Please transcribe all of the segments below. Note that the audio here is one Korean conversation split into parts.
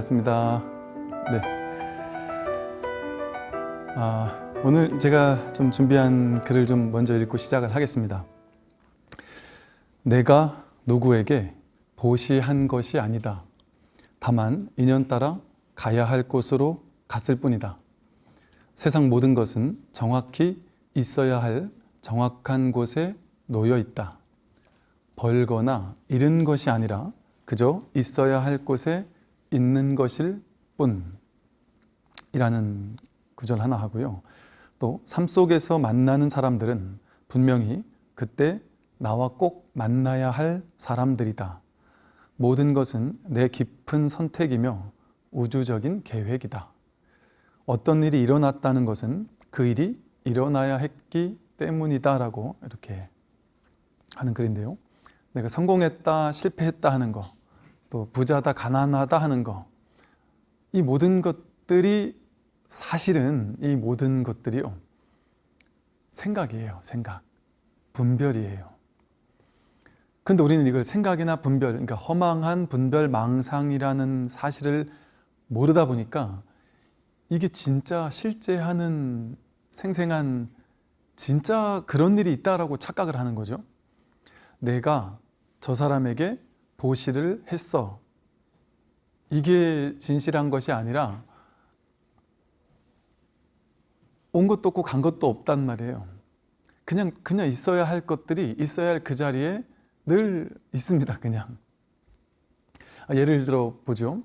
반갑습니다. 네. 아, 오늘 제가 좀 준비한 글을 좀 먼저 읽고 시작을 하겠습니다. 내가 누구에게 보시한 것이 아니다. 다만 인연 따라 가야 할 곳으로 갔을 뿐이다. 세상 모든 것은 정확히 있어야 할 정확한 곳에 놓여 있다. 벌거나 잃은 것이 아니라 그저 있어야 할 곳에 있는 것일 뿐이라는 구절 하나 하고요. 또 삶 속에서 만나는 사람들은 분명히 그때 나와 꼭 만나야 할 사람들이다. 모든 것은 내 깊은 선택이며 우주적인 계획이다. 어떤 일이 일어났다는 것은 그 일이 일어나야 했기 때문이다 라고 이렇게 하는 글인데요. 내가 성공했다, 실패했다 하는 거, 또 부자다, 가난하다 하는 거, 이 모든 것들이 사실은 이 모든 것들이요. 생각이에요, 생각. 분별이에요. 근데 우리는 이걸 생각이나 분별, 그러니까 허망한 분별 망상이라는 사실을 모르다 보니까 이게 진짜 실제 하는 생생한 진짜 그런 일이 있다라고 착각을 하는 거죠. 내가 저 사람에게 보시를 했어. 이게 진실한 것이 아니라 온 것도 없고 간 것도 없단 말이에요. 그냥 그냥 있어야 할 것들이 있어야 할 그 자리에 늘 있습니다. 그냥 아, 예를 들어 보죠.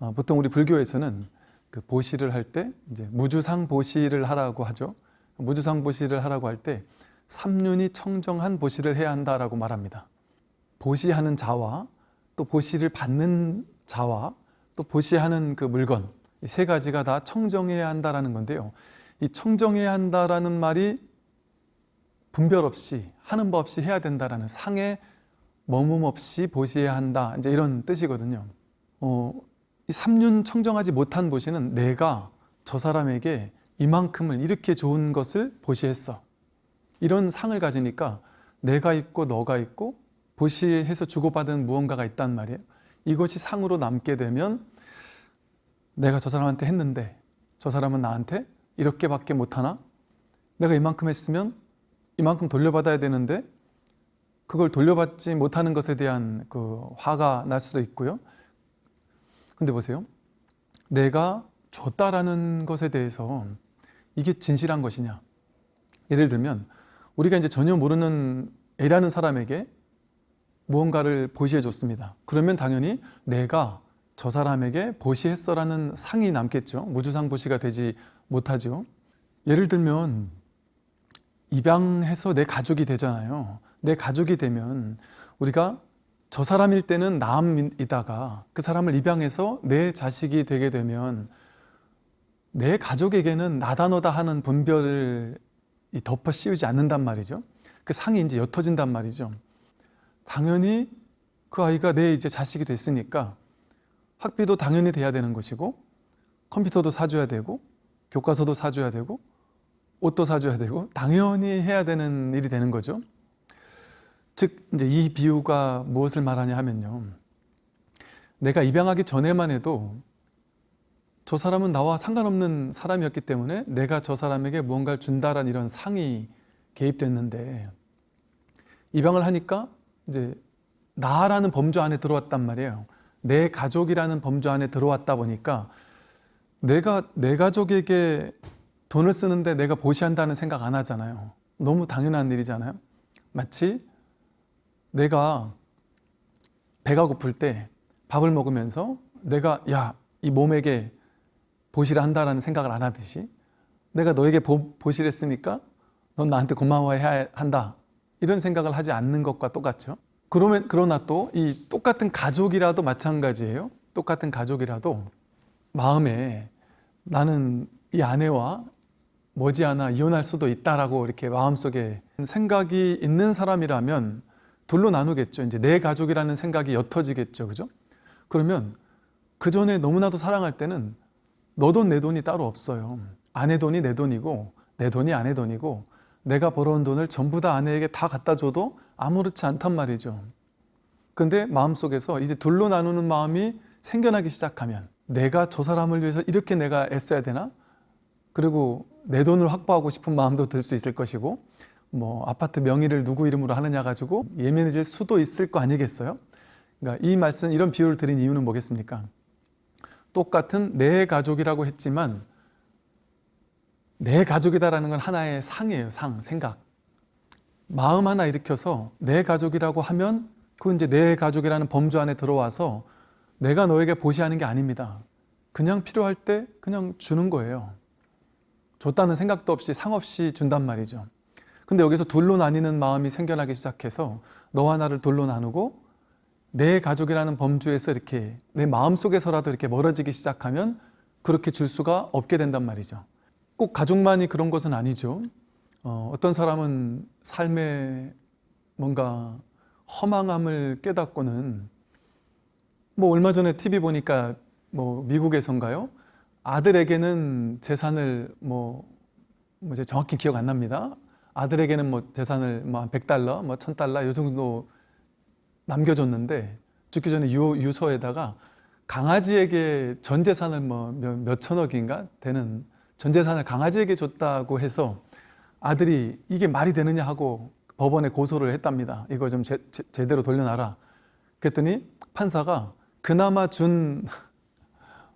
아, 보통 우리 불교에서는 그 보시를 할 때 이제 무주상 보시를 하라고 하죠. 무주상 보시를 하라고 할 때 삼륜이 청정한 보시를 해야 한다라고 말합니다. 보시하는 자와 또 보시를 받는 자와 또 보시하는 그 물건 이 세 가지가 다 청정해야 한다라는 건데요. 이 청정해야 한다라는 말이 분별 없이 하는 법 없이 해야 된다라는 상에 머문 없이 보시해야 한다 이제 이런 뜻이거든요. 어, 이 삼륜 청정하지 못한 보시는 내가 저 사람에게 이만큼을 이렇게 좋은 것을 보시했어. 이런 상을 가지니까 내가 있고 너가 있고 보시해서 주고받은 무언가가 있단 말이에요. 이것이 상으로 남게 되면 내가 저 사람한테 했는데 저 사람은 나한테 이렇게밖에 못하나? 내가 이만큼 했으면 이만큼 돌려받아야 되는데 그걸 돌려받지 못하는 것에 대한 그 화가 날 수도 있고요. 근데 보세요. 내가 줬다라는 것에 대해서 이게 진실한 것이냐? 예를 들면 우리가 이제 전혀 모르는 A라는 사람에게 무언가를 보시해 줬습니다. 그러면 당연히 내가 저 사람에게 보시했어라는 상이 남겠죠. 무주상 보시가 되지 못하죠. 예를 들면 입양해서 내 가족이 되잖아요. 내 가족이 되면 우리가 저 사람일 때는 남이다가 그 사람을 입양해서 내 자식이 되게 되면 내 가족에게는 나다 너다 하는 분별을 덮어 씌우지 않는단 말이죠. 그 상이 이제 옅어진단 말이죠. 당연히 그 아이가 내 이제 자식이 됐으니까 학비도 당연히 돼야 되는 것이고 컴퓨터도 사줘야 되고 교과서도 사줘야 되고 옷도 사줘야 되고 당연히 해야 되는 일이 되는 거죠. 즉 이제 이 비유가 무엇을 말하냐 하면요. 내가 입양하기 전에만 해도 저 사람은 나와 상관없는 사람이었기 때문에 내가 저 사람에게 무언가를 준다라는 이런 상이 개입됐는데 입양을 하니까 이제 나라는 범주 안에 들어왔단 말이에요. 내 가족이라는 범주 안에 들어왔다 보니까 내가 내 가족에게 돈을 쓰는데 내가 보시한다는 생각 안 하잖아요. 너무 당연한 일이잖아요. 마치 내가 배가 고플 때 밥을 먹으면서 내가 야 이 몸에게 보시를 한다라는 생각을 안 하듯이 내가 너에게 보, 보시를 했으니까 넌 나한테 고마워해야 한다 이런 생각을 하지 않는 것과 똑같죠. 그러면 그러나 또 이 똑같은 가족이라도 마찬가지예요. 똑같은 가족이라도 마음에 나는 이 아내와 머지않아 이혼할 수도 있다라고 이렇게 마음속에 생각이 있는 사람이라면 둘로 나누겠죠. 이제 내 가족이라는 생각이 옅어지겠죠. 그죠? 그러면 그 전에 너무나도 사랑할 때는 너 돈 내 돈이 따로 없어요. 아내 돈이 내 돈이고 내 돈이 아내 돈이고 내가 벌어온 돈을 전부 다 아내에게 다 갖다 줘도 아무렇지 않단 말이죠. 근데 마음속에서 이제 둘로 나누는 마음이 생겨나기 시작하면 내가 저 사람을 위해서 이렇게 내가 애써야 되나? 그리고 내 돈을 확보하고 싶은 마음도 들 수 있을 것이고 뭐 아파트 명의를 누구 이름으로 하느냐 가지고 예민해질 수도 있을 거 아니겠어요? 그러니까 이 말씀 이런 비유를 드린 이유는 뭐겠습니까? 똑같은 내 가족이라고 했지만 내 가족이다라는 건 하나의 상이에요. 상, 생각. 마음 하나 일으켜서 내 가족이라고 하면 그 이제 내 가족이라는 범주 안에 들어와서 내가 너에게 보시하는 게 아닙니다. 그냥 필요할 때 그냥 주는 거예요. 줬다는 생각도 없이 상 없이 준단 말이죠. 근데 여기서 둘로 나뉘는 마음이 생겨나기 시작해서 너와 나를 둘로 나누고 내 가족이라는 범주에서 이렇게 내 마음속에서라도 이렇게 멀어지기 시작하면 그렇게 줄 수가 없게 된단 말이죠. 꼭 가족만이 그런 것은 아니죠. 어, 어떤 사람은 삶에 뭔가 허망함을 깨닫고는 뭐 얼마 전에 TV 보니까 뭐 미국에선가요? 아들에게는 재산을 뭐, 뭐 이제 정확히 기억 안 납니다. 아들에게는 뭐 재산을 뭐한 100달러, 뭐 1000달러 요 정도 남겨줬는데 죽기 전에 유, 유서에다가 강아지에게 전 재산을 뭐 몇, 몇 천억인가 되는 전 재산을 강아지에게 줬다고 해서 아들이 이게 말이 되느냐 하고 법원에 고소를 했답니다. 이거 좀 제, 제, 대로 돌려놔라. 그랬더니 판사가 그나마 준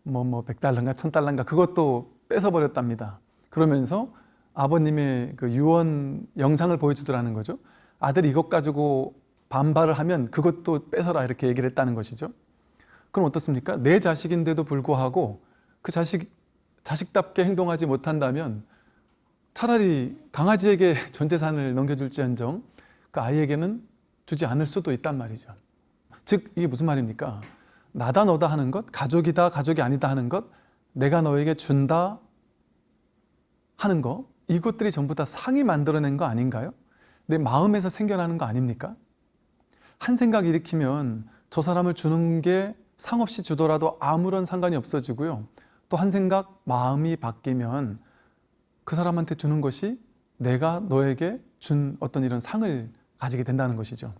뭐, 뭐, 100달러인가 1000달러인가 그것도 뺏어버렸답니다. 그러면서 아버님의 그 유언 영상을 보여주더라는 거죠. 아들이 이것 가지고 반발을 하면 그것도 뺏어라 이렇게 얘기를 했다는 것이죠. 그럼 어떻습니까? 내 자식인데도 불구하고 그 자식, 자식답게 행동하지 못한다면 차라리 강아지에게 전 재산을 넘겨줄지언정 그 아이에게는 주지 않을 수도 있단 말이죠. 즉 이게 무슨 말입니까? 나다 너다 하는 것, 가족이다 가족이 아니다 하는 것, 내가 너에게 준다 하는 거 이것들이 전부 다 상이 만들어낸 거 아닌가요? 내 마음에서 생겨나는 거 아닙니까? 한 생각 일으키면 저 사람을 주는 게 상없이 주더라도 아무런 상관이 없어지고요. 또 한 생각 마음이 바뀌면 그 사람한테 주는 것이 내가 너에게 준 어떤 이런 상을 가지게 된다는 것이죠.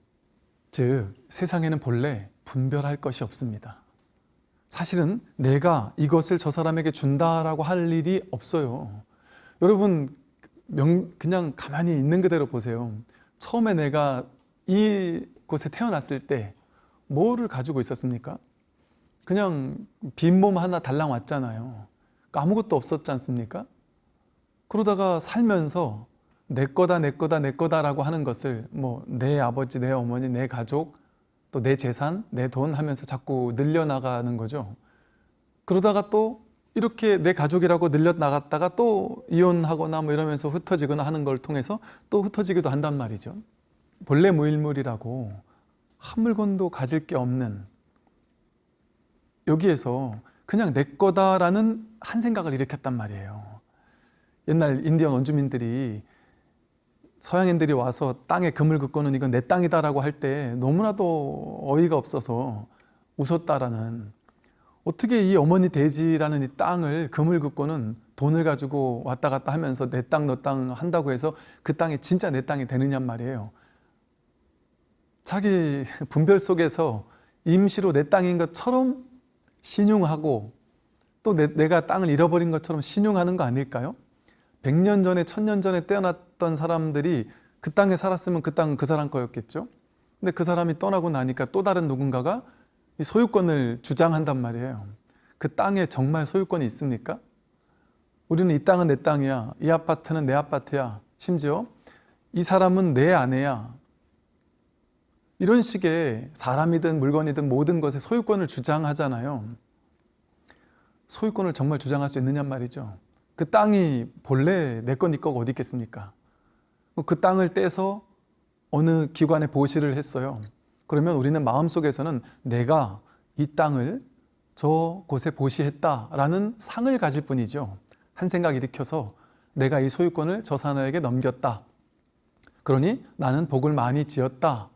즉 세상에는 본래 분별할 것이 없습니다. 사실은 내가 이것을 저 사람에게 준다라고 할 일이 없어요. 여러분 그냥 가만히 있는 그대로 보세요. 처음에 내가 이 곳에 태어났을 때 뭐를 가지고 있었습니까? 그냥 빈몸 하나 달랑 왔잖아요. 그러니까 아무것도 없었지 않습니까? 그러다가 살면서 내 거다 내 거다 내 거다 라고 하는 것을 뭐 내 아버지, 내 어머니, 내 가족, 또 내 재산, 내 돈 하면서 자꾸 늘려나가는 거죠. 그러다가 또 이렇게 내 가족이라고 늘려나갔다가 또 이혼하거나 뭐 이러면서 흩어지거나 하는 걸 통해서 또 흩어지기도 한단 말이죠. 본래 무일물이라고 한 물건도 가질 게 없는 여기에서 그냥 내 거다라는 한 생각을 일으켰단 말이에요. 옛날 인디언 원주민들이 서양인들이 와서 땅에 금을 긋고는 이건 내 땅이다라고 할 때 너무나도 어이가 없어서 웃었다라는 어떻게 이 어머니 돼지라는 이 땅을 금을 긋고는 돈을 가지고 왔다 갔다 하면서 내 땅 너 땅 한다고 해서 그 땅이 진짜 내 땅이 되느냐 말이에요. 자기 분별 속에서 임시로 내 땅인 것처럼 신용하고 또 내, 가 땅을 잃어버린 것처럼 신용하는 거 아닐까요? 100년 전에 1000년 전에 태어났던 사람들이 그 땅에 살았으면 그 땅은 그 사람 거였겠죠? 근데 그 사람이 떠나고 나니까 또 다른 누군가가 소유권을 주장한단 말이에요. 그 땅에 정말 소유권이 있습니까? 우리는 이 땅은 내 땅이야. 이 아파트는 내 아파트야. 심지어 이 사람은 내 아내야 이런 식의 사람이든 물건이든 모든 것에 소유권을 주장하잖아요. 소유권을 정말 주장할 수 있느냐 말이죠. 그 땅이 본래 내 거, 네 거가 어디 있겠습니까? 그 땅을 떼서 어느 기관에 보시를 했어요. 그러면 우리는 마음속에서는 내가 이 땅을 저 곳에 보시했다라는 상을 가질 뿐이죠. 한 생각 일으켜서 내가 이 소유권을 저 사람에게 넘겼다. 그러니 나는 복을 많이 지었다.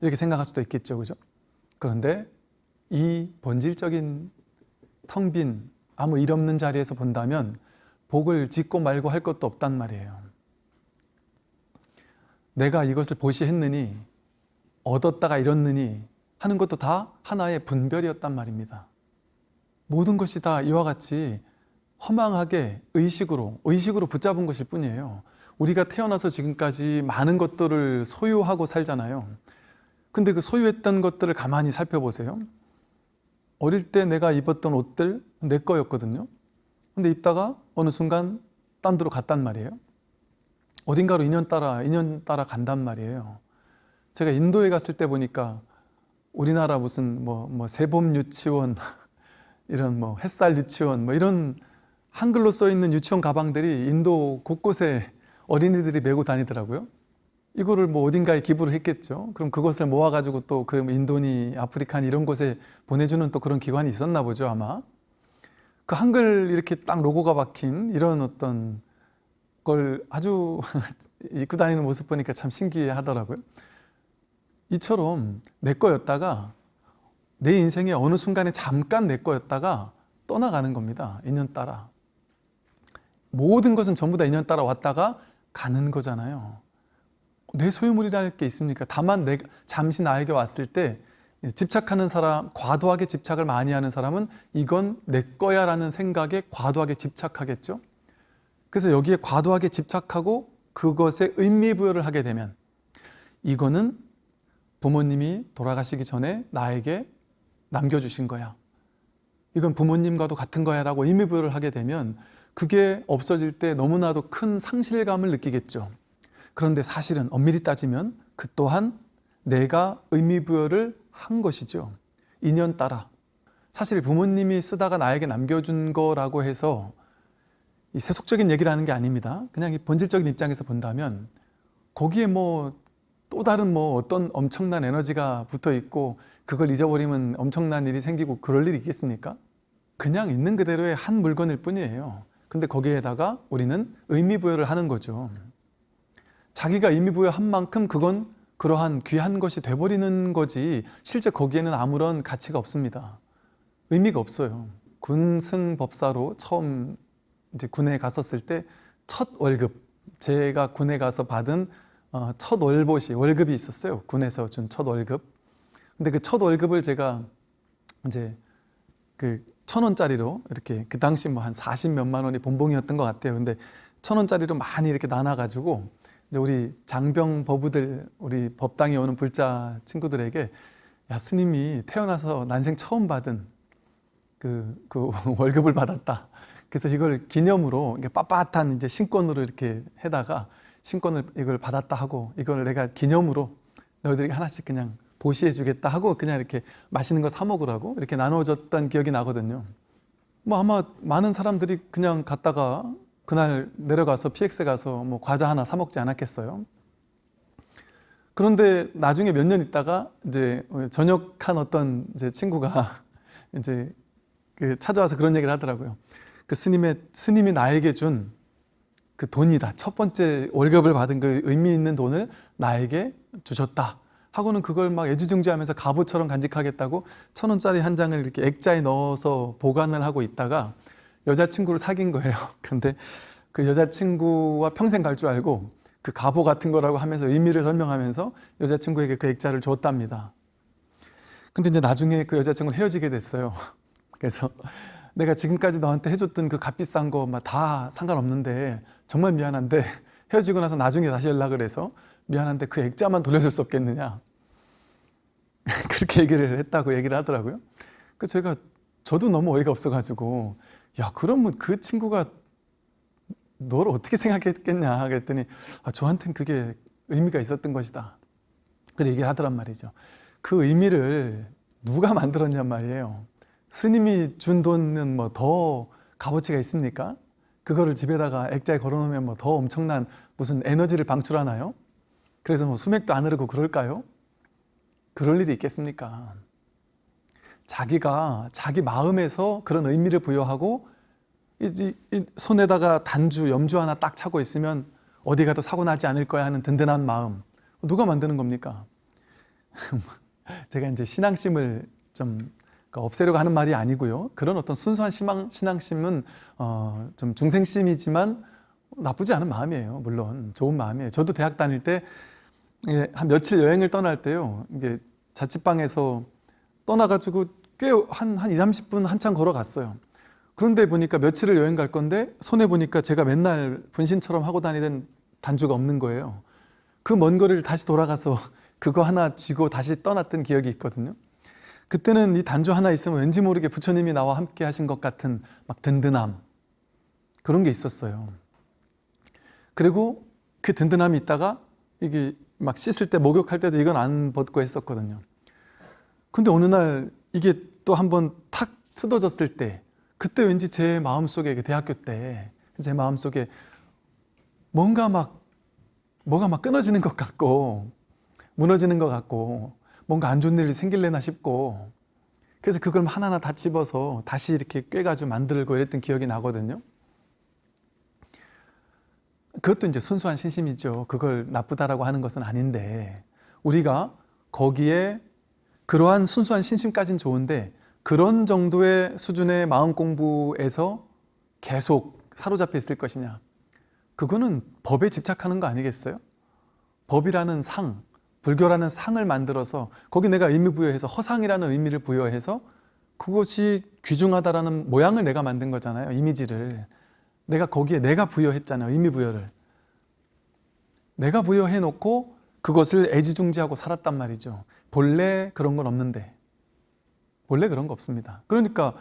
이렇게 생각할 수도 있겠죠. 그죠? 그런데 이 본질적인 텅 빈 아무 일 없는 자리에서 본다면 복을 짓고 말고 할 것도 없단 말이에요. 내가 이것을 보시했느니 얻었다가 잃었느니 하는 것도 다 하나의 분별이었단 말입니다. 모든 것이 다 이와 같이 허망하게 의식으로 의식으로 붙잡은 것일 뿐이에요. 우리가 태어나서 지금까지 많은 것들을 소유하고 살잖아요. 근데 그 소유했던 것들을 가만히 살펴보세요. 어릴 때 내가 입었던 옷들 내 거였거든요. 근데 입다가 어느 순간 딴 데로 갔단 말이에요. 어딘가로 인연 따라 인연 따라 간단 말이에요. 제가 인도에 갔을 때 보니까 우리나라 무슨 뭐, 뭐 세봄 유치원 이런 뭐 햇살 유치원 뭐 이런 한글로 써 있는 유치원 가방들이 인도 곳곳에 어린이들이 메고 다니더라고요. 이거를 뭐 어딘가에 기부를 했겠죠. 그럼 그것을 모아가지고 또 그럼 인도니 아프리카니 이런 곳에 보내주는 또 그런 기관이 있었나 보죠 아마. 그 한글 이렇게 딱 로고가 박힌 이런 어떤 걸 아주 입고 다니는 모습 보니까 참 신기하더라고요. 이처럼 내 거였다가 내 인생의 어느 순간에 잠깐 내 거였다가 떠나가는 겁니다. 인연 따라. 모든 것은 전부 다 인연 따라 왔다가 가는 거잖아요. 내 소유물이랄 게 있습니까? 다만 내 잠시 나에게 왔을 때 집착하는 사람, 과도하게 집착을 많이 하는 사람은 이건 내 거야 라는 생각에 과도하게 집착하겠죠. 그래서 여기에 과도하게 집착하고 그것에 의미부여를 하게 되면 이거는 부모님이 돌아가시기 전에 나에게 남겨주신 거야. 이건 부모님과도 같은 거야 라고 의미부여를 하게 되면 그게 없어질 때 너무나도 큰 상실감을 느끼겠죠. 그런데 사실은 엄밀히 따지면 그 또한 내가 의미부여를 한 것이죠. 인연 따라. 사실 부모님이 쓰다가 나에게 남겨준 거라고 해서 이 세속적인 얘기를 하는 게 아닙니다. 그냥 이 본질적인 입장에서 본다면 거기에 뭐 또 다른 뭐 어떤 엄청난 에너지가 붙어 있고 그걸 잊어버리면 엄청난 일이 생기고 그럴 일이 있겠습니까? 그냥 있는 그대로의 한 물건일 뿐이에요. 근데 거기에다가 우리는 의미부여를 하는 거죠. 자기가 의미 부여한 만큼 그건 그러한 귀한 것이 돼버리는 거지 실제 거기에는 아무런 가치가 없습니다. 의미가 없어요. 군승법사로 처음 이제 군에 갔었을 때 첫 월급 제가 군에 가서 받은 어, 첫 월보시 월급이 있었어요. 군에서 준 첫 월급. 근데 그 첫 월급을 제가 이제 그 천 원짜리로 이렇게 그 당시 뭐 한 40 몇만 원이 본봉이었던 것 같아요. 근데 천 원짜리로 많이 이렇게 나눠가지고 이제 우리 장병 법우들 우리 법당에 오는 불자 친구들에게 야 스님이 태어나서 난생 처음 받은 그, 그 월급을 받았다. 그래서 이걸 기념으로 빳빳한 이제 신권으로 이렇게 해다가 신권을 이걸 받았다 하고 이걸 내가 기념으로 너희들에게 하나씩 그냥 보시해 주겠다 하고 그냥 이렇게 맛있는 거 사 먹으라고 이렇게 나눠줬던 기억이 나거든요. 뭐 아마 많은 사람들이 그냥 갔다가 그날 내려가서 PX 가서 뭐 과자 하나 사 먹지 않았겠어요. 그런데 나중에 몇 년 있다가 이제 전역한 어떤 이제 친구가 이제 그 찾아와서 그런 얘기를 하더라고요. 그 스님의 스님이 나에게 준 그 돈이다. 첫 번째 월급을 받은 그 의미 있는 돈을 나에게 주셨다. 하고는 그걸 막 애지중지하면서 갑오처럼 간직하겠다고 천 원짜리 한 장을 이렇게 액자에 넣어서 보관을 하고 있다가 여자친구를 사귄 거예요. 근데 그 여자친구와 평생 갈 줄 알고 그 갑오 같은 거라고 하면서 의미를 설명하면서 여자친구에게 그 액자를 줬답니다. 근데 이제 나중에 그 여자친구는 헤어지게 됐어요. 그래서 내가 지금까지 너한테 해줬던 그 값비싼 거다 상관없는데 정말 미안한데 헤어지고 나서 나중에 다시 연락을 해서 미안한데 그 액자만 돌려줄 수 없겠느냐 그렇게 얘기를 했다고 얘기를 하더라고요 그 제가 저도 너무 어이가 없어가지고 야 그러면 그 친구가 너를 어떻게 생각했겠냐 그랬더니 아, 저한테는 그게 의미가 있었던 것이다 그렇게 얘기를 하더란 말이죠 그 의미를 누가 만들었냔 말이에요 스님이 준 돈은 뭐 더 값어치가 있습니까? 그거를 집에다가 액자에 걸어놓으면 뭐 더 엄청난 무슨 에너지를 방출하나요? 그래서 뭐 수맥도 안 흐르고 그럴까요? 그럴 일이 있겠습니까? 자기가 자기 마음에서 그런 의미를 부여하고 이, 이 손에다가 단주, 염주 하나 딱 차고 있으면 어디 가도 사고 나지 않을 거야 하는 든든한 마음 누가 만드는 겁니까? 제가 이제 신앙심을 좀 그러니까 없애려고 하는 말이 아니고요. 그런 어떤 순수한 신앙, 신앙심은 어, 좀 중생심이지만 나쁘지 않은 마음이에요. 물론 좋은 마음이에요. 저도 대학 다닐 때한 며칠 여행을 떠날 때요. 이게 자취방에서 떠나가지고 꽤한한 2, 30분 한참 걸어갔어요. 그런데 보니까 며칠을 여행 갈 건데 손에 보니까 제가 맨날 분신처럼 하고 다니던 단주가 없는 거예요. 그 먼 거리를 다시 돌아가서 그거 하나 쥐고 다시 떠났던 기억이 있거든요. 그때는 이 단주 하나 있으면 왠지 모르게 부처님이 나와 함께 하신 것 같은 막 든든함 그런 게 있었어요. 그리고 그 든든함이 있다가 이게 막 씻을 때 목욕할 때도 이건 안 벗고 했었거든요. 근데 어느 날 이게 또 한번 탁 뜯어졌을 때 그때 왠지 제 마음속에 그 대학교 때 제 마음속에 뭔가 막 뭐가 막 끊어지는 것 같고 무너지는 것 같고 뭔가 안 좋은 일이 생길래나 싶고 그래서 그걸 하나하나 다 집어서 다시 이렇게 꿰가지고 만들고 이랬던 기억이 나거든요. 그것도 이제 순수한 신심이죠. 그걸 나쁘다라고 하는 것은 아닌데 우리가 거기에 그러한 순수한 신심까지는 좋은데 그런 정도의 수준의 마음 공부에서 계속 사로잡혀 있을 것이냐? 그거는 법에 집착하는 거 아니겠어요? 법이라는 상, 불교라는 상을 만들어서 거기 내가 의미 부여해서 허상이라는 의미를 부여해서 그것이 귀중하다라는 모양을 내가 만든 거잖아요 이미지를. 내가 거기에 내가 부여했잖아요 의미 부여를. 내가 부여해 놓고 그것을 애지중지하고 살았단 말이죠. 본래 그런 건 없는데 원래 그런 거 없습니다. 그러니까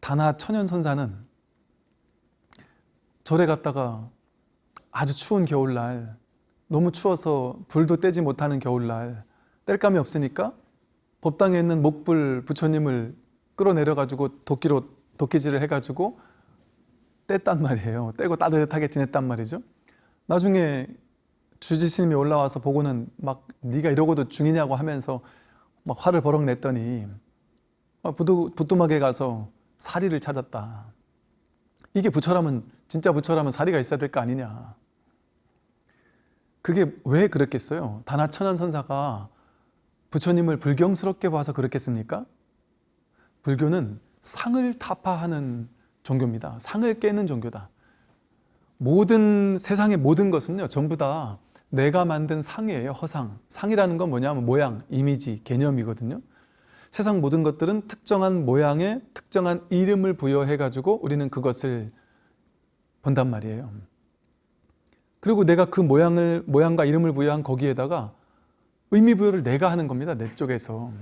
다나 천연선사는 절에 갔다가 아주 추운 겨울날 너무 추워서 불도 떼지 못하는 겨울날 뗄감이 없으니까 법당에 있는 목불 부처님을 끌어내려 가지고 도끼로 도끼질을 해 가지고 뗐단 말이에요. 떼고 따뜻하게 지냈단 말이죠. 나중에 주지스님이 올라와서 보고는 막 네가 이러고도 중이냐고 하면서 막 화를 버럭 냈더니 부두, 부뚜막에 가서 사리를 찾았다. 이게 부처라면 진짜 부처라면 사리가 있어야 될 거 아니냐. 그게 왜 그랬겠어요? 다나천안 선사가 부처님을 불경스럽게 봐서 그렇겠습니까? 불교는 상을 타파하는 종교입니다. 상을 깨는 종교다. 모든 세상의 모든 것은요 전부 다 내가 만든 상이에요 허상 상이라는 건 뭐냐면 모양, 이미지, 개념이거든요 세상 모든 것들은 특정한 모양에 특정한 이름을 부여해 가지고 우리는 그것을 본단 말이에요. 그리고 내가 그 모양을 모양과 이름을 부여한 거기에다가 의미 부여를 내가 하는 겁니다. 내 쪽에서.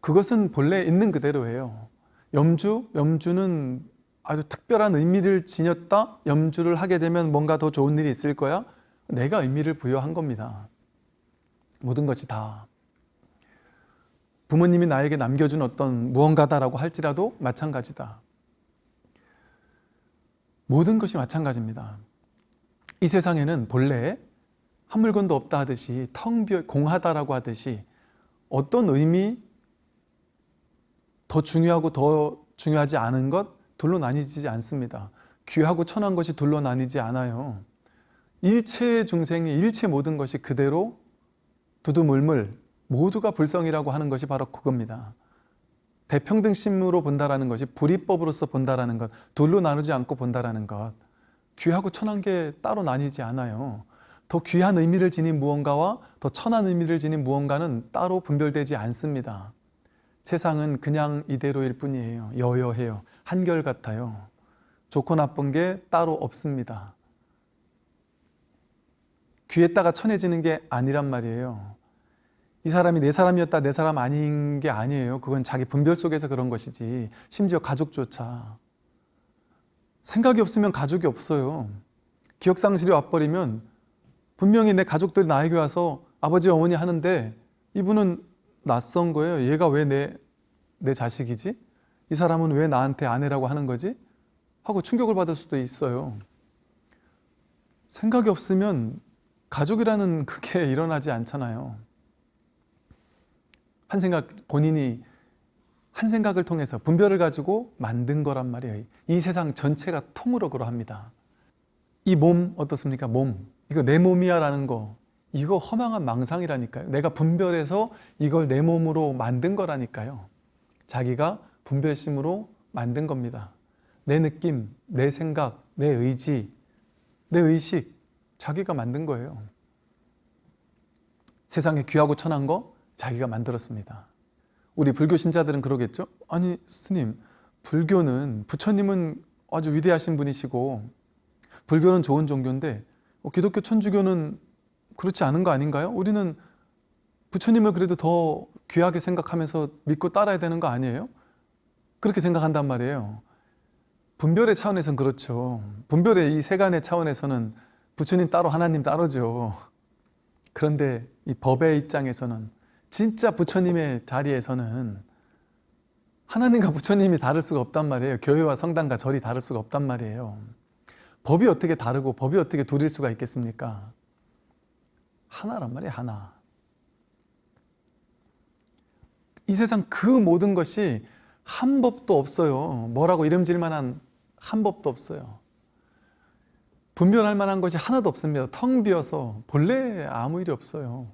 그것은 본래 있는 그대로예요. 염주, 염주는 아주 특별한 의미를 지녔다. 염주를 하게 되면 뭔가 더 좋은 일이 있을 거야. 내가 의미를 부여한 겁니다. 모든 것이 다. 부모님이 나에게 남겨준 어떤 무언가다라고 할지라도 마찬가지다. 모든 것이 마찬가지입니다. 이 세상에는 본래 한 물건도 없다 하듯이 텅 비어 공하다라고 하듯이 어떤 의미 더 중요하고 더 중요하지 않은 것 둘로 나뉘지 않습니다. 귀하고 천한 것이 둘로 나뉘지 않아요. 일체 중생의 일체 모든 것이 그대로 두두물물 모두가 불성이라고 하는 것이 바로 그겁니다. 대평등심으로 본다라는 것이 불이법으로서 본다라는 것, 둘로 나누지 않고 본다라는 것, 귀하고 천한 게 따로 나뉘지 않아요. 더 귀한 의미를 지닌 무언가와 더 천한 의미를 지닌 무언가는 따로 분별되지 않습니다. 세상은 그냥 이대로일 뿐이에요. 여여해요. 한결같아요. 좋고 나쁜 게 따로 없습니다. 귀에다가 천해지는 게 아니란 말이에요. 이 사람이 내 사람이었다 내 사람 아닌 게 아니에요. 그건 자기 분별 속에서 그런 것이지 심지어 가족조차 생각이 없으면 가족이 없어요. 기억상실이 와버리면 분명히 내 가족들이 나에게 와서 아버지 어머니 하는데 이분은 낯선 거예요. 얘가 왜 내 내 자식이지? 이 사람은 왜 나한테 아내라고 하는 거지? 하고 충격을 받을 수도 있어요. 생각이 없으면 가족이라는 그게 일어나지 않잖아요. 한 생각 본인이 한 생각을 통해서 분별을 가지고 만든 거란 말이에요. 이 세상 전체가 통으로 그러합니다. 이 몸 어떻습니까? 몸. 이거 내 몸이야 라는 거. 이거 허망한 망상이라니까요. 내가 분별해서 이걸 내 몸으로 만든 거라니까요. 자기가 분별심으로 만든 겁니다. 내 느낌, 내 생각, 내 의지, 내 의식 자기가 만든 거예요. 세상에 귀하고 천한 거 자기가 만들었습니다. 우리 불교 신자들은 그러겠죠? 아니 스님 불교는 부처님은 아주 위대하신 분이시고 불교는 좋은 종교인데 어, 기독교 천주교는 그렇지 않은 거 아닌가요? 우리는 부처님을 그래도 더 귀하게 생각하면서 믿고 따라야 되는 거 아니에요? 그렇게 생각한단 말이에요. 분별의 차원에서는 그렇죠. 분별의 이 세간의 차원에서는 부처님 따로 하나님 따로죠. 그런데 이 법의 입장에서는 진짜 부처님의 자리에서는 하나님과 부처님이 다를 수가 없단 말이에요. 교회와 성당과 절이 다를 수가 없단 말이에요. 법이 어떻게 다르고 법이 어떻게 둘일 수가 있겠습니까? 하나란 말이에요. 하나. 이 세상 그 모든 것이 한 법도 없어요. 뭐라고 이름질 만한 한 법도 없어요. 분별할 만한 것이 하나도 없습니다. 텅 비어서 본래 아무 일이 없어요.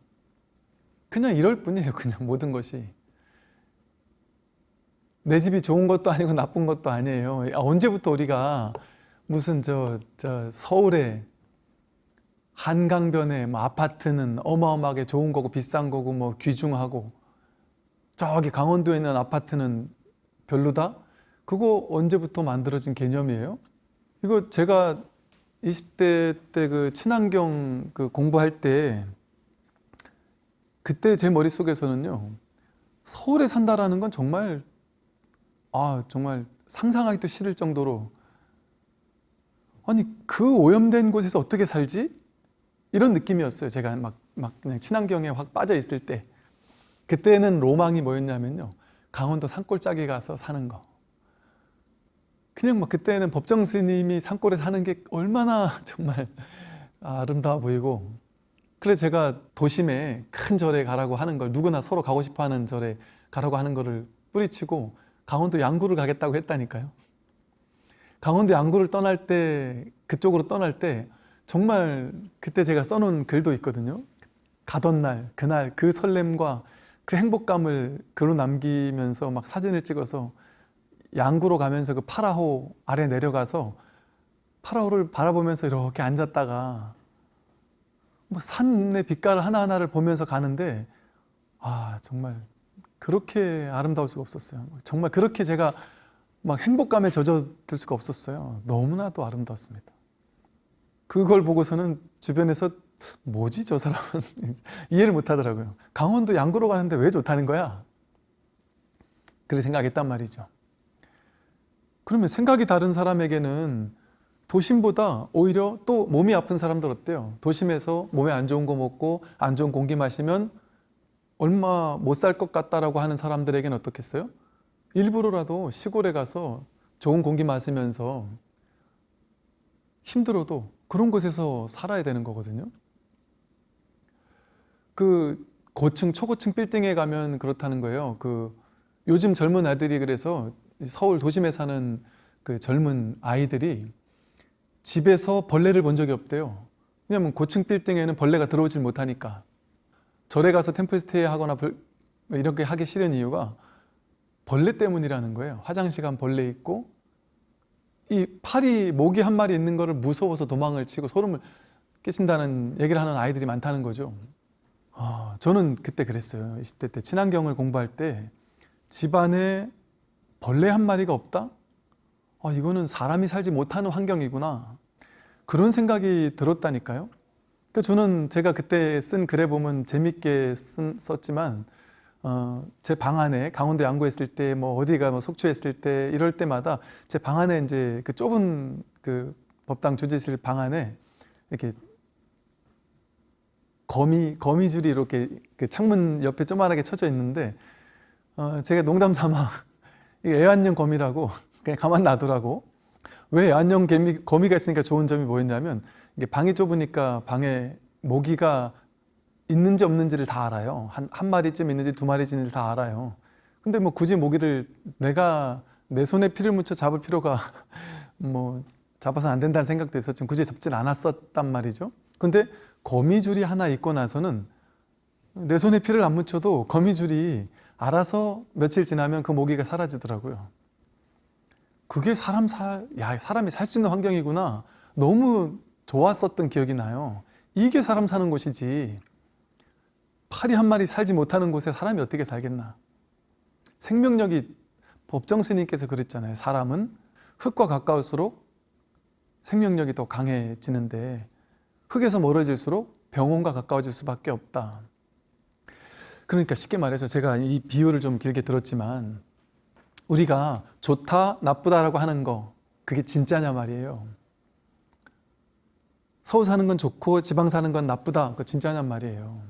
그냥 이럴 뿐이에요. 그냥 모든 것이. 내 집이 좋은 것도 아니고 나쁜 것도 아니에요. 아, 언제부터 우리가 무슨 저, 저 서울에 한강변에 뭐 아파트는 어마어마하게 좋은 거고 비싼 거고 뭐 귀중하고 저기 강원도에 있는 아파트는 별로다? 그거 언제부터 만들어진 개념이에요? 이거 제가 20대 때 그 친환경 그 공부할 때 그때 제 머릿속에서는요 서울에 산다라는 건 정말 아 정말 상상하기도 싫을 정도로 아니 그 오염된 곳에서 어떻게 살지? 이런 느낌이었어요. 제가 막, 막 그냥 친환경에 확 빠져 있을 때. 그때는 로망이 뭐였냐면요 강원도 산골짜기 가서 사는 거. 그냥 막 그때는 법정 스님이 산골에 사는 게 얼마나 정말 아름다워 보이고 그래서 제가 도심에 큰 절에 가라고 하는 걸 누구나 서로 가고 싶어 하는 절에 가라고 하는 거를 뿌리치고 강원도 양구를 가겠다고 했다니까요. 강원도 양구를 떠날 때 그쪽으로 떠날 때 정말 그때 제가 써놓은 글도 있거든요. 가던 날 그날 그 설렘과 그 행복감을 글로 남기면서 막 사진을 찍어서 양구로 가면서 그 파라호 아래 내려가서 파라호를 바라보면서 이렇게 앉았다가 막 산의 빛깔 하나하나를 보면서 가는데 아 정말 그렇게 아름다울 수가 없었어요. 정말 그렇게 제가 막 행복감에 젖어들 수가 없었어요. 너무나도 아름다웠습니다. 그걸 보고서는 주변에서 뭐지 저 사람은? 이해를 못 하더라고요. 강원도 양구로 가는데 왜 좋다는 거야? 그렇게 생각했단 말이죠. 그러면 생각이 다른 사람에게는 도심보다 오히려 또 몸이 아픈 사람들 어때요? 도심에서 몸에 안 좋은 거 먹고 안 좋은 공기 마시면 얼마 못 살 것 같다라고 하는 사람들에게는 어떻겠어요? 일부러라도 시골에 가서 좋은 공기 마시면서 힘들어도 그런 곳에서 살아야 되는 거거든요. 그 고층, 초고층 빌딩에 가면 그렇다는 거예요. 그 요즘 젊은 아들이 그래서 서울 도심에 사는 그 젊은 아이들이 집에서 벌레를 본 적이 없대요. 왜냐면 고층 빌딩에는 벌레가 들어오질 못하니까. 절에 가서 템플스테이 하거나 이렇게 하기 싫은 이유가 벌레 때문이라는 거예요. 화장실 간 벌레 있고 이 파리 모기 한 마리 있는 거를 무서워서 도망을 치고 소름을 끼친다는 얘기를 하는 아이들이 많다는 거죠. 아, 저는 그때 그랬어요. 20대 때 친환경을 공부할 때 집안에 벌레 한 마리가 없다? 아, 이거는 사람이 살지 못하는 환경이구나. 그런 생각이 들었다니까요. 그 저는 제가 그때 쓴 글에 보면 재밌게 쓴, 썼지만 어, 제 방 안에 강원도 양구했을 때 뭐 어디가 뭐 속초했을 때 이럴 때마다 제 방 안에 이제 그 좁은 그 법당 주지실 방 안에 이렇게 거미 거미줄이 이렇게 그 창문 옆에 조그만하게 쳐져 있는데 어, 제가 농담 삼아 애완용 거미라고 그냥 가만 놔두라고. 왜 애완용 개미, 거미가 있으니까 좋은 점이 뭐였냐면 이게 방이 좁으니까 방에 모기가 있는지 없는지를 다 알아요. 한, 한 마리쯤 있는지 두 마리쯤 다 알아요. 근데 뭐 굳이 모기를 내가 내 손에 피를 묻혀 잡을 필요가 뭐 잡아서 안 된다는 생각도 있었지만 굳이 잡질 않았었단 말이죠. 근데 거미줄이 하나 있고 나서는 내 손에 피를 안 묻혀도 거미줄이 알아서 며칠 지나면 그 모기가 사라지더라고요 그게 사람 살, 야 사람이 살 수 있는 환경이구나 너무 좋았었던 기억이 나요 이게 사람 사는 곳이지 파리 한 마리 살지 못하는 곳에 사람이 어떻게 살겠나 생명력이 법정 스님께서 그랬잖아요. 사람은 흙과 가까울수록 생명력이 더 강해지는데 흙에서 멀어질수록 병원과 가까워질 수밖에 없다. 그러니까 쉽게 말해서 제가 이 비유를 좀 길게 들었지만 우리가 좋다, 나쁘다라고 하는 거 그게 진짜냐 말이에요. 서울 사는 건 좋고 지방 사는 건 나쁘다. 그 진짜냔 말이에요.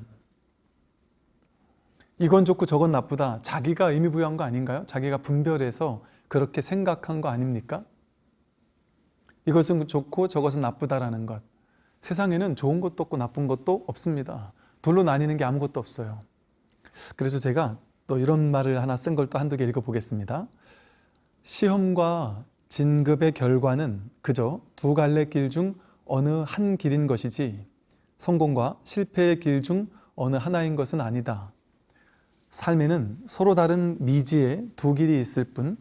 이건 좋고 저건 나쁘다. 자기가 의미 부여한 거 아닌가요? 자기가 분별해서 그렇게 생각한 거 아닙니까? 이것은 좋고 저것은 나쁘다라는 것. 세상에는 좋은 것도 없고 나쁜 것도 없습니다. 둘로 나뉘는 게 아무것도 없어요. 그래서 제가 또 이런 말을 하나 쓴 걸 또 한두 개 읽어보겠습니다. 시험과 진급의 결과는 그저 두 갈래 길 중 어느 한 길인 것이지 성공과 실패의 길 중 어느 하나인 것은 아니다. 삶에는 서로 다른 미지의 두 길이 있을 뿐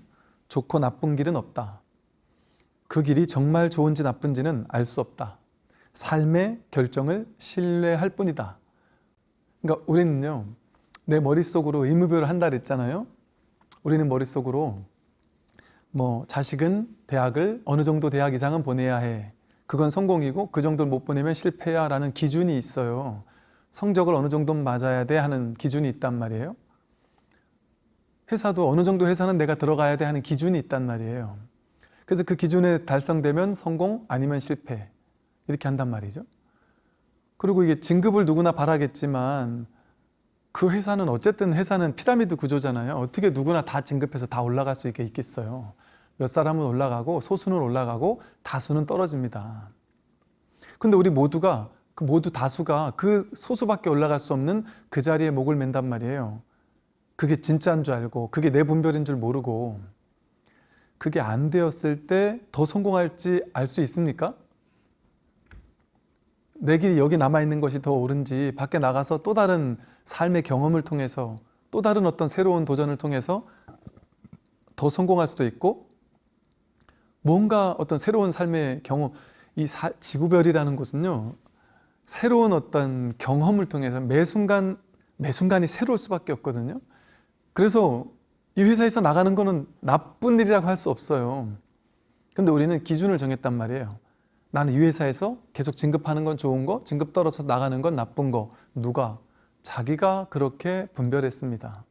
좋고 나쁜 길은 없다. 그 길이 정말 좋은지 나쁜지는 알 수 없다. 삶의 결정을 신뢰할 뿐이다. 그러니까 우리는요, 내 머릿속으로 의무교를 한다 그랬잖아요. 우리는 머릿속으로 뭐 자식은 대학을 어느 정도 대학 이상은 보내야 해. 그건 성공이고 그 정도를 못 보내면 실패야 라는 기준이 있어요. 성적을 어느 정도 맞아야 돼 하는 기준이 있단 말이에요. 회사도 어느 정도 회사는 내가 들어가야 돼 하는 기준이 있단 말이에요. 그래서 그 기준에 달성되면 성공 아니면 실패 이렇게 한단 말이죠. 그리고 이게 진급을 누구나 바라겠지만 그 회사는 어쨌든 회사는 피라미드 구조잖아요. 어떻게 누구나 다 진급해서 다 올라갈 수 있게 있겠어요. 몇 사람은 올라가고 소수는 올라가고 다수는 떨어집니다. 근데 우리 모두가 그 모두 다수가 그 소수밖에 올라갈 수 없는 그 자리에 목을 맨단 말이에요. 그게 진짜인 줄 알고 그게 내 분별인 줄 모르고 그게 안 되었을 때 더 성공할지 알 수 있습니까? 내 길이 여기 남아있는 것이 더 옳은지 밖에 나가서 또 다른 삶의 경험을 통해서 또 다른 어떤 새로운 도전을 통해서 더 성공할 수도 있고 뭔가 어떤 새로운 삶의 경험 이 사, 지구별이라는 곳은요 새로운 어떤 경험을 통해서 매 순간 매 순간이 새로울 수밖에 없거든요. 그래서 이 회사에서 나가는 거는 나쁜 일이라고 할 수 없어요. 근데 우리는 기준을 정했단 말이에요. 나는 이 회사에서 계속 진급하는 건 좋은 거 진급 떨어서 나가는 건 나쁜 거 누가? 자기가 그렇게 분별했습니다.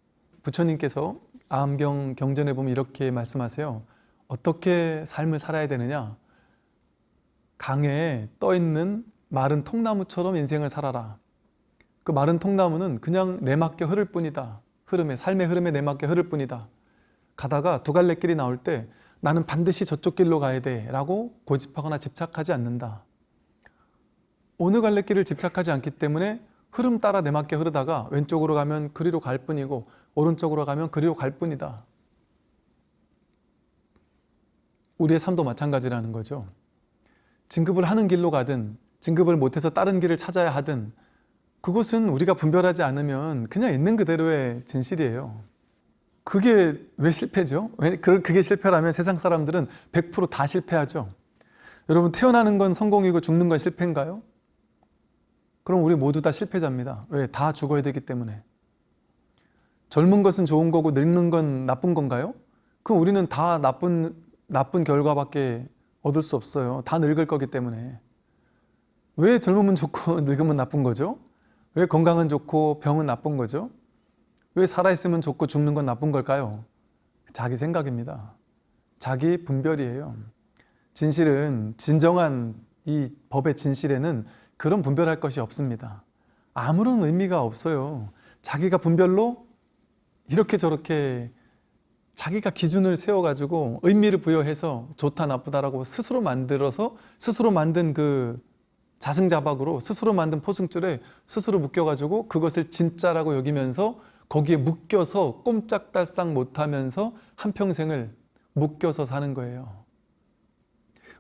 부처님께서 아암경 경전에 보면 이렇게 말씀하세요. 어떻게 삶을 살아야 되느냐? 강에 떠있는 마른 통나무처럼 인생을 살아라. 그 마른 통나무는 그냥 내맞게 흐를 뿐이다. 흐름에 삶의 흐름에 내맞게 흐를 뿐이다. 가다가 두 갈래 길이 나올 때 나는 반드시 저쪽 길로 가야 돼 라고 고집하거나 집착하지 않는다. 어느 갈래 길을 집착하지 않기 때문에 흐름 따라 내맞게 흐르다가 왼쪽으로 가면 그리로 갈 뿐이고 오른쪽으로 가면 그리로 갈 뿐이다 우리의 삶도 마찬가지라는 거죠 진급을 하는 길로 가든 진급을 못해서 다른 길을 찾아야 하든 그것은 우리가 분별하지 않으면 그냥 있는 그대로의 진실이에요 그게 왜 실패죠? 왜 그게 실패라면 세상 사람들은 100%다 실패하죠 여러분 태어나는 건 성공이고 죽는 건 실패인가요? 그럼 우리 모두 다 실패자입니다 왜? 다 죽어야 되기 때문에 젊은 것은 좋은 거고 늙는 건 나쁜 건가요? 그럼 우리는 다 나쁜 나쁜 결과밖에 얻을 수 없어요. 다 늙을 거기 때문에. 왜 젊으면 좋고 늙으면 나쁜 거죠? 왜 건강은 좋고 병은 나쁜 거죠? 왜 살아있으면 좋고 죽는 건 나쁜 걸까요? 자기 생각입니다. 자기 분별이에요. 진실은 진정한 이 법의 진실에는 그런 분별할 것이 없습니다. 아무런 의미가 없어요. 자기가 분별로 이렇게 저렇게 자기가 기준을 세워가지고 의미를 부여해서 좋다 나쁘다라고 스스로 만들어서 스스로 만든 그 자승자박으로 스스로 만든 포승줄에 스스로 묶여가지고 그것을 진짜라고 여기면서 거기에 묶여서 꼼짝달싹 못하면서 한평생을 묶여서 사는 거예요.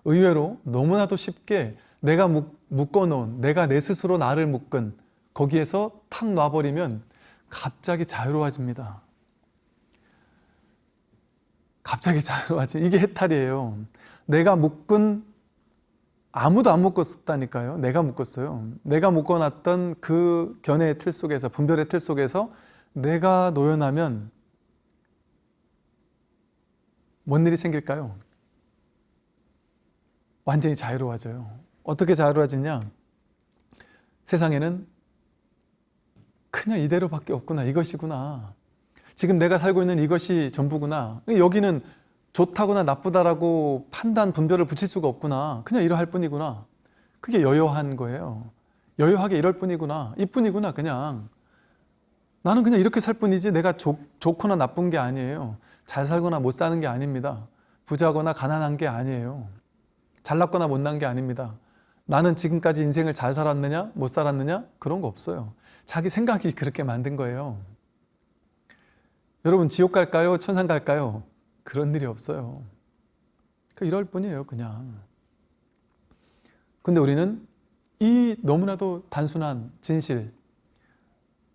의외로 너무나도 쉽게 내가 묶어놓은 내가 내 스스로 나를 묶은 거기에서 탁 놔버리면 갑자기 자유로워집니다. 갑자기 자유로워지 이게 해탈이에요 내가 묶은 아무도 안 묶었다니까요 내가 묶었어요 내가 묶어놨던 그 견해의 틀 속에서 분별의 틀 속에서 내가 노연하면 뭔 일이 생길까요? 완전히 자유로워져요. 어떻게 자유로워지냐? 세상에는 그냥 이대로밖에 없구나. 이것이구나. 지금 내가 살고 있는 이것이 전부구나. 여기는 좋다거나 나쁘다라고 판단, 분별을 붙일 수가 없구나. 그냥 이러할 뿐이구나. 그게 여여한 거예요. 여여하게 이럴 뿐이구나. 이뿐이구나, 그냥. 나는 그냥 이렇게 살 뿐이지 내가 좋, 좋거나 나쁜 게 아니에요. 잘 살거나 못 사는 게 아닙니다. 부자거나 가난한 게 아니에요. 잘났거나 못난 게 아닙니다. 나는 지금까지 인생을 잘 살았느냐, 못 살았느냐? 그런 거 없어요. 자기 생각이 그렇게 만든 거예요. 여러분, 지옥 갈까요? 천상 갈까요? 그런 일이 없어요. 그 이럴 뿐이에요, 그냥. 근데 우리는 이 너무나도 단순한 진실,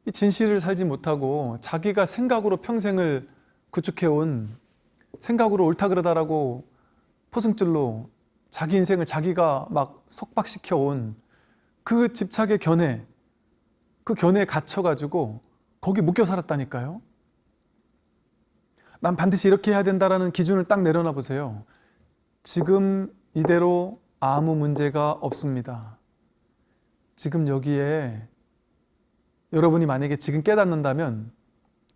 이 진실을 살지 못하고 자기가 생각으로 평생을 구축해온 생각으로 옳다 그러다라고 포승줄로 자기 인생을 자기가 막 속박시켜 온 그 집착의 견해, 그 견해에 갇혀가지고 거기 묶여 살았다니까요. 난 반드시 이렇게 해야 된다라는 기준을 딱 내려놔 보세요. 지금 이대로 아무 문제가 없습니다. 지금 여기에 여러분이 만약에 지금 깨닫는다면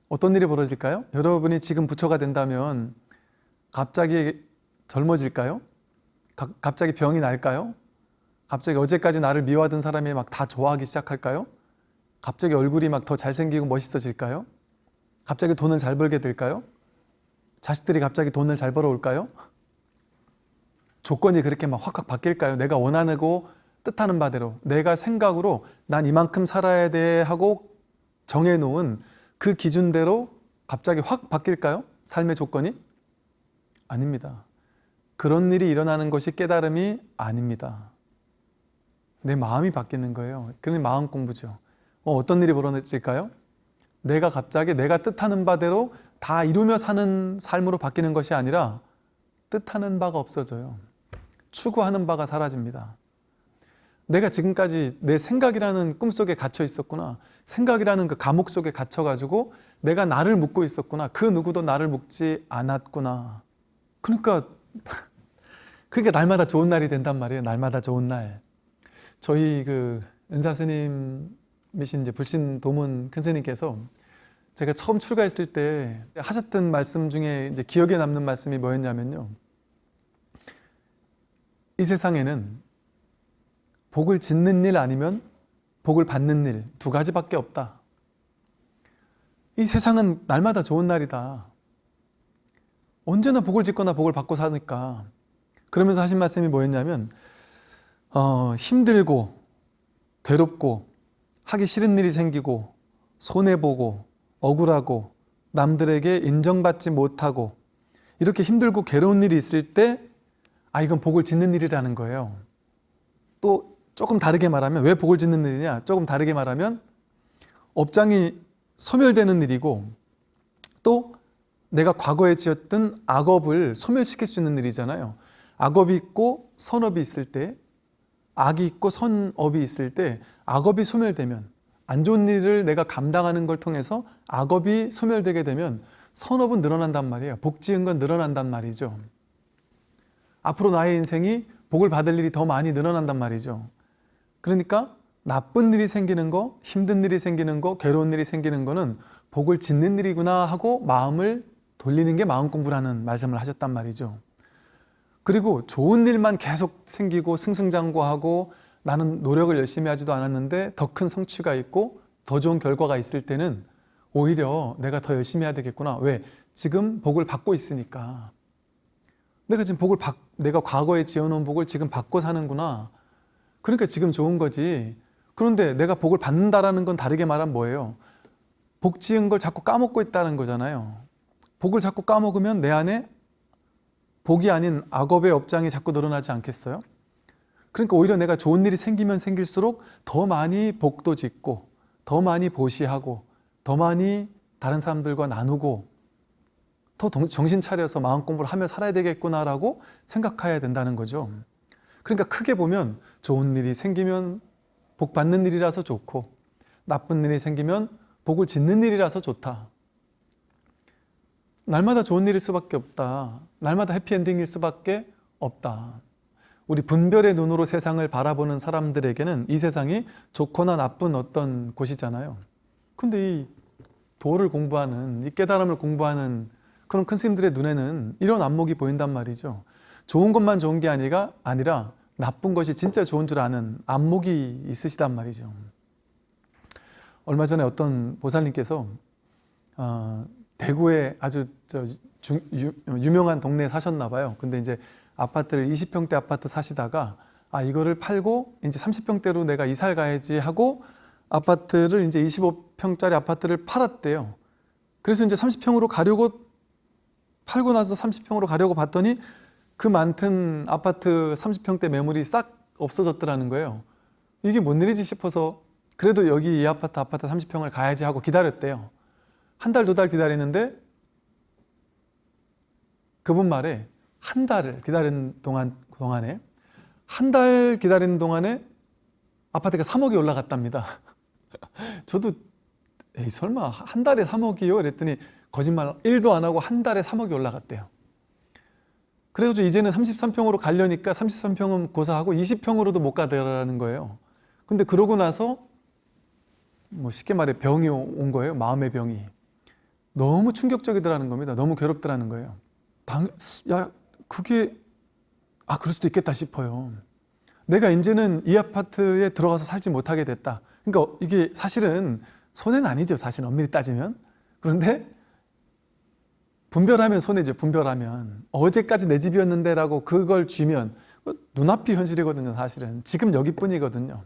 어떤 일이 벌어질까요? 여러분이 지금 부처가 된다면 갑자기 젊어질까요? 가, 갑자기 병이 날까요? 갑자기 어제까지 나를 미워하던 사람이 막 다 좋아하기 시작할까요? 갑자기 얼굴이 막 더 잘생기고 멋있어질까요? 갑자기 돈을 잘 벌게 될까요? 자식들이 갑자기 돈을 잘 벌어올까요? 조건이 그렇게 막 확확 바뀔까요? 내가 원하고 뜻하는 바대로 내가 생각으로 난 이만큼 살아야 돼 하고 정해놓은 그 기준대로 갑자기 확 바뀔까요? 삶의 조건이? 아닙니다. 그런 일이 일어나는 것이 깨달음이 아닙니다. 내 마음이 바뀌는 거예요. 그게 마음 공부죠. 어, 떤 일이 벌어질까요? 내가 갑자기 내가 뜻하는 바대로 다 이루며 사는 삶으로 바뀌는 것이 아니라 뜻하는 바가 없어져요. 추구하는 바가 사라집니다. 내가 지금까지 내 생각이라는 꿈속에 갇혀 있었구나. 생각이라는 그 감옥 속에 갇혀가지고 내가 나를 묻고 있었구나. 그 누구도 나를 묻지 않았구나. 그러니까, 그러니까 날마다 좋은 날이 된단 말이에요. 날마다 좋은 날. 저희 그 은사 스님이신 이제 불신 도문 큰 스님께서 제가 처음 출가했을 때 하셨던 말씀 중에 이제 기억에 남는 말씀이 뭐였냐면요. 이 세상에는 복을 짓는 일 아니면 복을 받는 일 두 가지밖에 없다. 이 세상은 날마다 좋은 날이다. 언제나 복을 짓거나 복을 받고 사니까 그러면서 하신 말씀이 뭐였냐면 어, 힘들고 괴롭고 하기 싫은 일이 생기고 손해보고 억울하고 남들에게 인정받지 못하고 이렇게 힘들고 괴로운 일이 있을 때 아 이건 복을 짓는 일이라는 거예요. 또 조금 다르게 말하면 왜 복을 짓는 일이냐? 조금 다르게 말하면 업장이 소멸되는 일이고 또 내가 과거에 지었던 악업을 소멸시킬 수 있는 일이잖아요. 악업이 있고 선업이 있을 때 악이 있고 선업이 있을 때 악업이 소멸되면 안 좋은 일을 내가 감당하는 걸 통해서 악업이 소멸되게 되면 선업은 늘어난단 말이에요. 복 지은 건 늘어난단 말이죠. 앞으로 나의 인생이 복을 받을 일이 더 많이 늘어난단 말이죠. 그러니까 나쁜 일이 생기는 거, 힘든 일이 생기는 거, 괴로운 일이 생기는 거는 복을 짓는 일이구나 하고 마음을 돌리는 게 마음 공부라는 말씀을 하셨단 말이죠. 그리고 좋은 일만 계속 생기고 승승장구하고 나는 노력을 열심히 하지도 않았는데 더 큰 성취가 있고 더 좋은 결과가 있을 때는 오히려 내가 더 열심히 해야 되겠구나. 왜? 지금 복을 받고 있으니까. 내가 지금 복을 받, 내가 과거에 지어놓은 복을 지금 받고 사는구나. 그러니까 지금 좋은 거지. 그런데 내가 복을 받는다라는 건 다르게 말하면 뭐예요? 복 지은 걸 자꾸 까먹고 있다는 거잖아요. 복을 자꾸 까먹으면 내 안에 복이 아닌 악업의 업장이 자꾸 늘어나지 않겠어요? 그러니까 오히려 내가 좋은 일이 생기면 생길수록 더 많이 복도 짓고 더 많이 보시하고 더 많이 다른 사람들과 나누고 더 정신 차려서 마음 공부를 하며 살아야 되겠구나라고 생각해야 된다는 거죠. 그러니까 크게 보면 좋은 일이 생기면 복 받는 일이라서 좋고 나쁜 일이 생기면 복을 짓는 일이라서 좋다. 날마다 좋은 일일 수밖에 없다. 날마다 해피엔딩일 수밖에 없다. 우리 분별의 눈으로 세상을 바라보는 사람들에게는 이 세상이 좋거나 나쁜 어떤 곳이잖아요. 근데 이 도를 공부하는, 이 깨달음을 공부하는 그런 큰 스님들의 눈에는 이런 안목이 보인단 말이죠. 좋은 것만 좋은 게 아니라, 아니라 나쁜 것이 진짜 좋은 줄 아는 안목이 있으시단 말이죠. 얼마 전에 어떤 보살님께서 어, 대구에 아주 저 주, 유, 유명한 동네에 사셨나 봐요. 근데 이제 아파트를 20평대 아파트 사시다가 아 이거를 팔고 이제 30평대로 내가 이사를 가야지 하고 아파트를 이제 25평짜리 아파트를 팔았대요. 그래서 이제 30평으로 가려고 팔고 나서 30평으로 가려고 봤더니 그 많던 아파트 30평대 매물이 싹 없어졌더라는 거예요. 이게 뭔 일이지 싶어서 그래도 여기 이 아파트 아파트 30평을 가야지 하고 기다렸대요. 한 달 두 달 기다리는데 그분 말에 한 달을 기다리는 동안, 동안에 한 달 기다리는 동안에 아파트가 3억이 올라갔답니다. 저도 에이 설마 한 달에 3억이요? 그랬더니 거짓말 1도 안 하고 한 달에 3억이 올라갔대요. 그래서 이제는 33평으로 가려니까 33평은 고사하고 20평으로도 못 가더라는 거예요. 근데 그러고 나서 뭐 쉽게 말해 병이 온 거예요. 마음의 병이. 너무 충격적이더라는 겁니다. 너무 괴롭더라는 거예요. 당, 야, 그게, 아, 그럴 수도 있겠다 싶어요. 내가 이제는 이 아파트에 들어가서 살지 못하게 됐다. 그러니까 이게 사실은 손해는 아니죠. 사실 엄밀히 따지면. 그런데 분별하면 손해죠. 분별하면. 어제까지 내 집이었는데 라고 그걸 쥐면 눈앞이 현실이거든요. 사실은. 지금 여기뿐이거든요.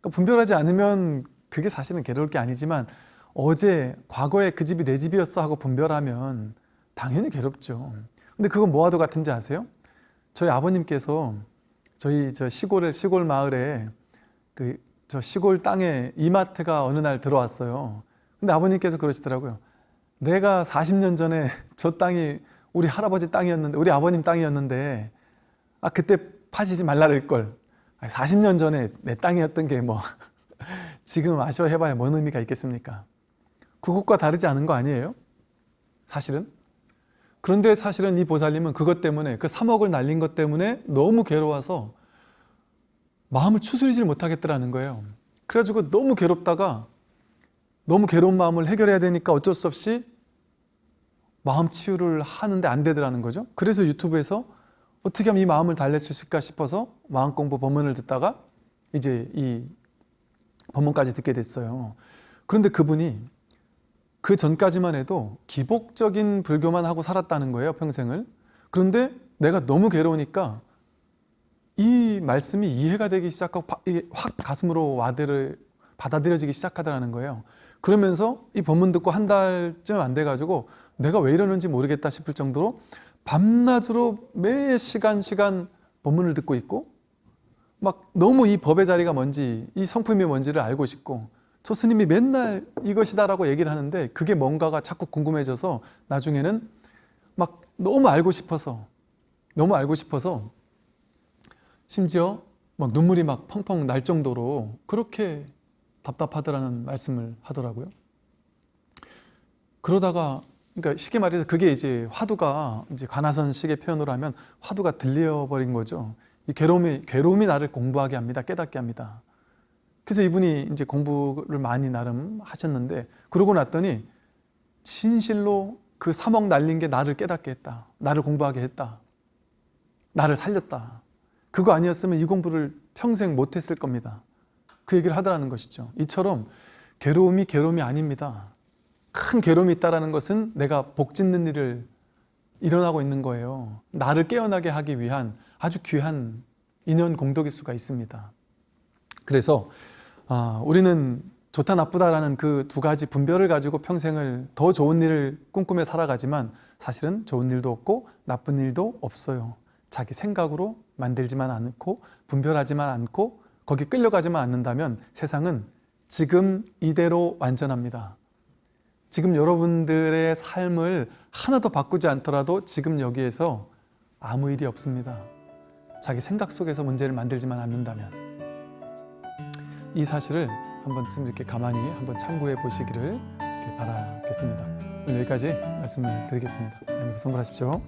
그러니까 분별하지 않으면 그게 사실은 괴로울 게 아니지만 어제 과거에 그 집이 내 집이었어 하고 분별하면 당연히 괴롭죠. 근데 그건 뭐와도 같은지 아세요? 저희 아버님께서 저희 저 시골에 시골 마을에 그 저 시골 땅에 이마트가 어느 날 들어왔어요. 근데 아버님께서 그러시더라고요. 내가 40년 전에 저 땅이 우리 할아버지 땅이었는데 우리 아버님 땅이었는데 아 그때 파시지 말라를 걸. 40년 전에 내 땅이었던 게 뭐 지금 아쉬워해봐야 뭔 의미가 있겠습니까? 그것과 다르지 않은 거 아니에요? 사실은? 그런데 사실은 이 보살님은 그것 때문에 그 3억을 날린 것 때문에 너무 괴로워서 마음을 추스리질 못하겠더라는 거예요. 그래가지고 너무 괴롭다가 너무 괴로운 마음을 해결해야 되니까 어쩔 수 없이 마음 치유를 하는데 안 되더라는 거죠. 그래서 유튜브에서 어떻게 하면 이 마음을 달랠 수 있을까 싶어서 마음 공부 법문을 듣다가 이제 이 법문까지 듣게 됐어요. 그런데 그분이 그 전까지만 해도 기복적인 불교만 하고 살았다는 거예요, 평생을. 그런데 내가 너무 괴로우니까 이 말씀이 이해가 되기 시작하고 확 가슴으로 와드를 받아들여지기 시작하더라는 거예요. 그러면서 이 법문 듣고 한 달쯤 안 돼가지고 내가 왜 이러는지 모르겠다 싶을 정도로 밤낮으로 매 시간 시간 법문을 듣고 있고 막 너무 이 법의 자리가 뭔지 이 성품이 뭔지를 알고 싶고 저 스님이 맨날 이것이다라고 얘기를 하는데 그게 뭔가가 자꾸 궁금해져서 나중에는 막 너무 알고 싶어서 너무 알고 싶어서 심지어 막 눈물이 막 펑펑 날 정도로 그렇게 답답하더라는 말씀을 하더라고요. 그러다가 그러니까 쉽게 말해서 그게 이제 화두가 이제 관화선식의 표현으로 하면 화두가 들려버린 거죠. 이 괴로움이 괴로움이 나를 공부하게 합니다. 깨닫게 합니다. 그래서 이분이 이제 공부를 많이 나름 하셨는데 그러고 났더니 진실로 그 3억 날린 게 나를 깨닫게 했다. 나를 공부하게 했다. 나를 살렸다. 그거 아니었으면 이 공부를 평생 못했을 겁니다. 그 얘기를 하더라는 것이죠. 이처럼 괴로움이 괴로움이 아닙니다. 큰 괴로움이 있다는 것은 내가 복 짓는 일을 일어나고 있는 거예요. 나를 깨어나게 하기 위한 아주 귀한 인연 공덕일 수가 있습니다. 그래서 아, 우리는 좋다 나쁘다라는 그 두 가지 분별을 가지고 평생을 더 좋은 일을 꿈꾸며 살아가지만 사실은 좋은 일도 없고 나쁜 일도 없어요. 자기 생각으로 만들지만 않고 분별하지만 않고 거기 끌려가지만 않는다면 세상은 지금 이대로 완전합니다. 지금 여러분들의 삶을 하나도 바꾸지 않더라도 지금 여기에서 아무 일이 없습니다. 자기 생각 속에서 문제를 만들지만 않는다면 이 사실을 한 번쯤 이렇게 가만히 한번 참고해 보시기를 바라겠습니다. 오늘 여기까지 말씀을 드리겠습니다. 안녕히 선물하십시오.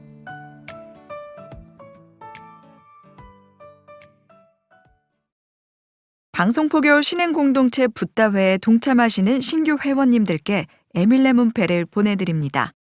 방송포교 신행공동체 붓다회에 동참하시는 신규 회원님들께 에밀레 문패를 보내드립니다.